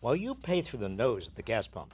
While you pay through the nose at the gas pump,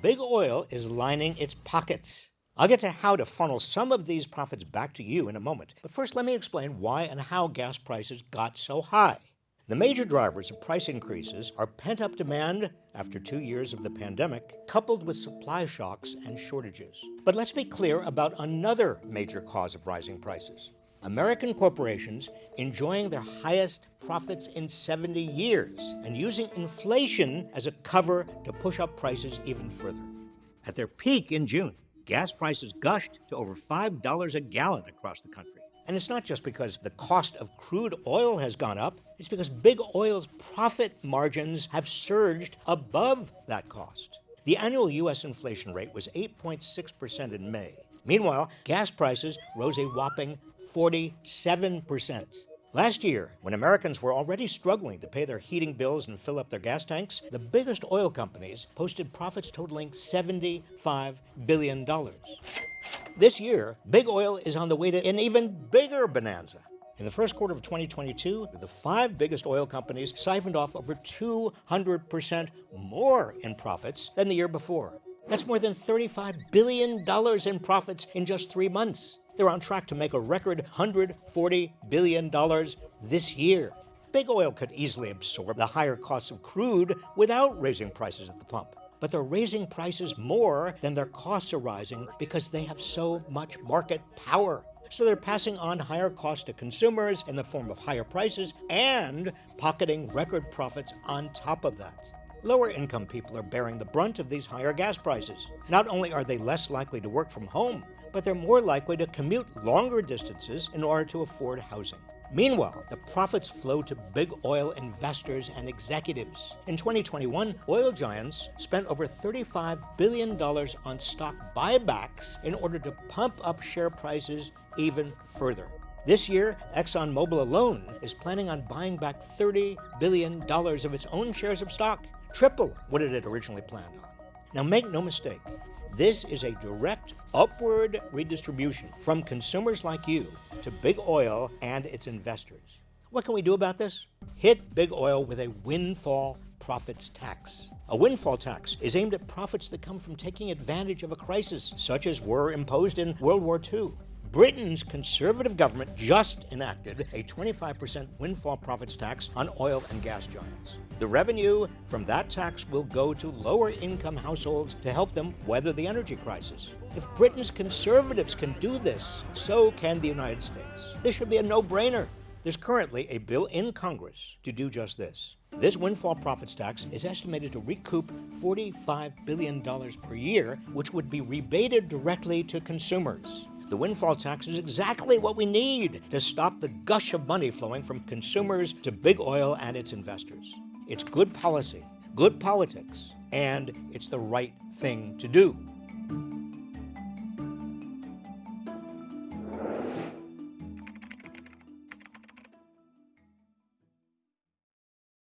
Big Oil is lining its pockets. I'll get to how to funnel some of these profits back to you in a moment. But first, let me explain why and how gas prices got so high. The major drivers of price increases are pent up demand after two years of the pandemic, coupled with supply shocks and shortages. But let's be clear about another major cause of rising prices American corporations enjoying their highest profits in 70 years and using inflation as a cover to push up prices even further. At their peak in June, gas prices gushed to over $5 a gallon across the country. And it's not just because the cost of crude oil has gone up, it's because big oil's profit margins have surged above that cost. The annual U.S. inflation rate was 8.6% in May. Meanwhile, gas prices rose a whopping 47%. Last year, when Americans were already struggling to pay their heating bills and fill up their gas tanks, the biggest oil companies posted profits totaling $75 billion. This year, big oil is on the way to an even bigger bonanza. In the first quarter of 2022, the five biggest oil companies siphoned off over 200% more in profits than the year before. That's more than $35 billion in profits in just three months. They're on track to make a record $140 billion this year. Big oil could easily absorb the higher costs of crude without raising prices at the pump. But they're raising prices more than their costs are rising because they have so much market power. So they're passing on higher costs to consumers in the form of higher prices and pocketing record profits on top of that. Lower income people are bearing the brunt of these higher gas prices. Not only are they less likely to work from home, but they're more likely to commute longer distances in order to afford housing. Meanwhile, the profits flow to big oil investors and executives. In 2021, oil giants spent over $35 billion on stock buybacks in order to pump up share prices even further. This year, ExxonMobil alone is planning on buying back $30 billion of its own shares of stock, triple what it had originally planned on. Now, make no mistake, this is a direct upward redistribution from consumers like you to big oil and its investors. What can we do about this? Hit big oil with a windfall profits tax. A windfall tax is aimed at profits that come from taking advantage of a crisis, such as were imposed in World War II. Britain's conservative government just enacted a 25% windfall profits tax on oil and gas giants. The revenue from that tax will go to lower income households to help them weather the energy crisis. If Britain's conservatives can do this, so can the United States. This should be a no brainer. There's currently a bill in Congress to do just this. This windfall profits tax is estimated to recoup $45 billion per year, which would be rebated directly to consumers. The windfall tax is exactly what we need to stop the gush of money flowing from consumers to big oil and its investors. It's good policy, good politics, and it's the right thing to do.